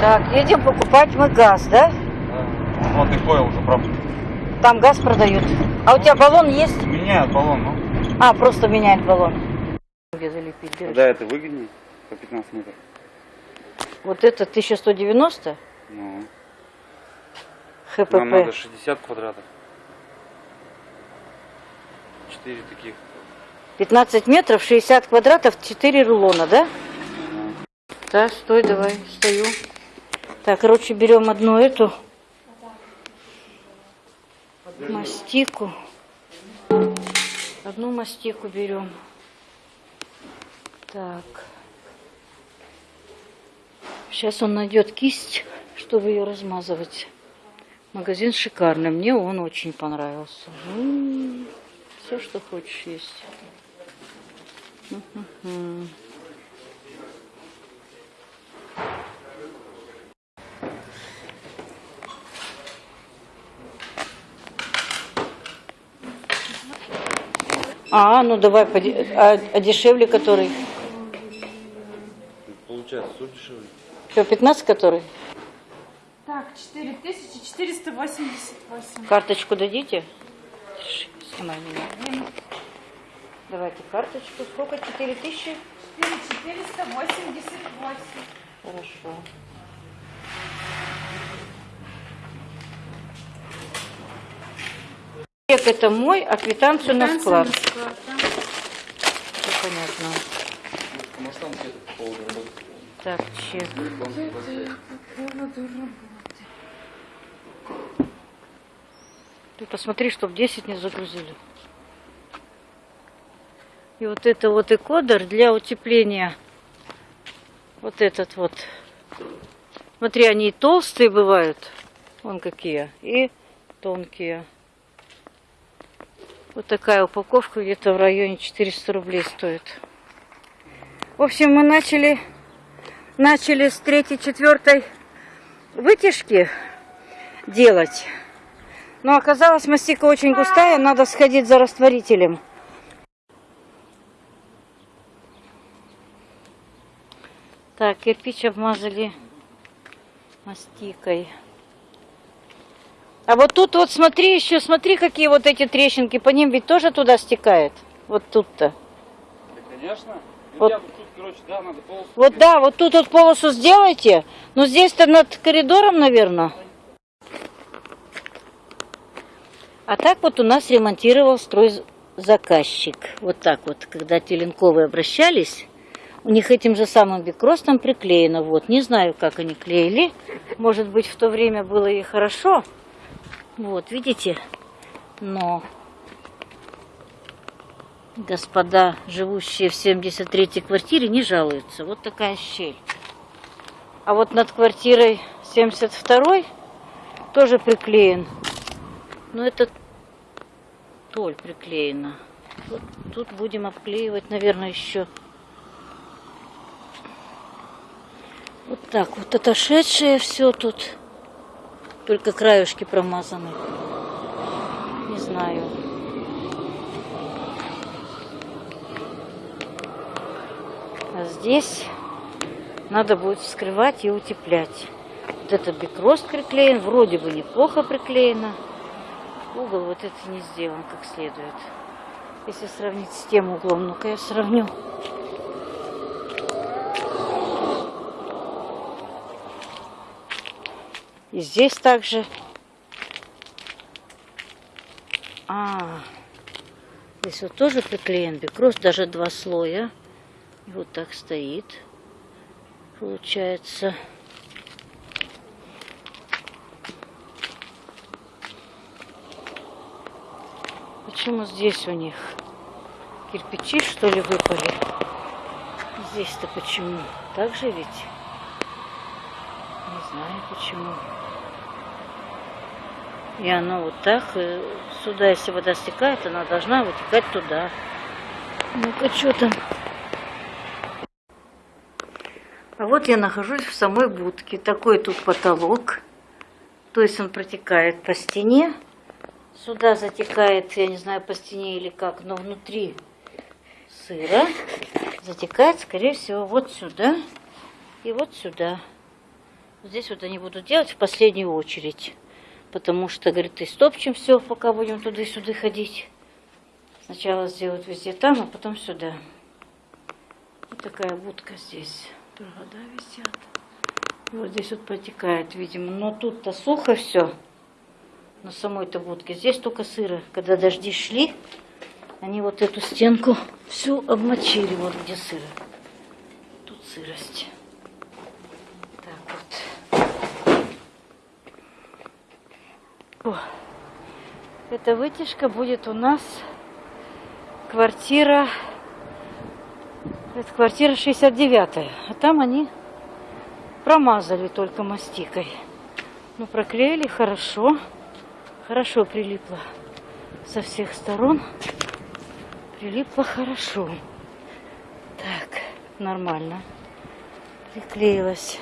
Так, едем покупать мы газ, да? Да. Вот и понял уже правда. Там газ продают. А у тебя баллон есть? Меняют баллон, ну. А, просто меняет баллон. Где залепить дырочку? Да, это выгоднее по 15 метров. Вот это 1190 Ну, ХПП. нам надо 60 квадратов. 4 таких. 15 метров, 60 квадратов, 4 рулона, да? Да, стой, давай, стою. Так, короче, берем одну эту мастику. Одну мастику берем. Так. Сейчас он найдет кисть, чтобы ее размазывать. Магазин шикарный. Мне он очень понравился. все, что хочешь, есть. Мгм. А, ну давай, а, а дешевле который? Получается, тут дешевле. Что, 15 который? Так, 4488. Карточку дадите? Снимай меня. Давайте карточку. Сколько? 4 тысячи? 4488. Хорошо. Чек это мой, а квитанцию на склад. Все понятно. Может, там где-то по поводу работы. Так, чек. Ты посмотри, чтоб 10 не загрузили. И вот это вот экодер для утепления. Вот этот вот. Смотри, они и толстые бывают. Вон какие. И тонкие. Вот такая упаковка где-то в районе 400 рублей стоит. В общем, мы начали, начали с третьей, четвертой вытяжки делать. Но оказалось, мастика очень густая, надо сходить за растворителем. Так, кирпич обмазали мастикой. А вот тут вот смотри еще, смотри, какие вот эти трещинки, по ним ведь тоже туда стекает. Вот тут-то. Да, конечно. Вот. я тут, короче, да, надо полосу. Вот да, вот тут вот полосу сделайте. Но здесь-то над коридором, наверное. А так вот у нас ремонтировал стройзаказчик. Вот так вот, когда Теленковые обращались, у них этим же самым бикростом приклеено. Вот, не знаю, как они клеили. Может быть, в то время было и хорошо. Вот, видите? Но господа, живущие в 73-й квартире, не жалуются. Вот такая щель. А вот над квартирой 72-й тоже приклеен. Но это толь приклеена. Вот тут будем обклеивать, наверное, еще. Вот так вот отошедшее все тут. Только краюшки промазаны. Не знаю. А здесь надо будет вскрывать и утеплять. Вот этот бикрост приклеен, вроде бы неплохо приклеено. Угол вот это не сделан как следует. Если сравнить с тем углом, ну-ка я сравню. И здесь также. А, здесь вот тоже приклеен бикрост, даже два слоя. И вот так стоит. Получается. Почему здесь у них кирпичи, что ли, выпали? Здесь-то почему? Так же ведь? Не знаю почему. И оно вот так, э, сюда, если вода стекает, она должна вытекать туда. Ну-ка, что там? А вот я нахожусь в самой будке. Такой тут потолок. То есть он протекает по стене. Сюда затекает, я не знаю, по стене или как, но внутри сыра затекает, скорее всего, вот сюда и вот сюда. Здесь вот они будут делать в последнюю очередь. Потому что, говорит, и стопчем все, пока будем туда и сюда ходить. Сначала сделают везде там, а потом сюда. Вот такая будка здесь. Провода висят. И вот здесь вот протекает, видимо. Но тут-то сухо все. На самой-то будке. Здесь только сыро. Когда дожди шли, они вот эту стенку всю обмочили. Вот где сыро. Тут сырость. Так О. Эта вытяжка будет у нас квартира это квартира 69 а там они промазали только мастикой ну проклеили хорошо хорошо прилипло со всех сторон прилипло хорошо так нормально приклеилась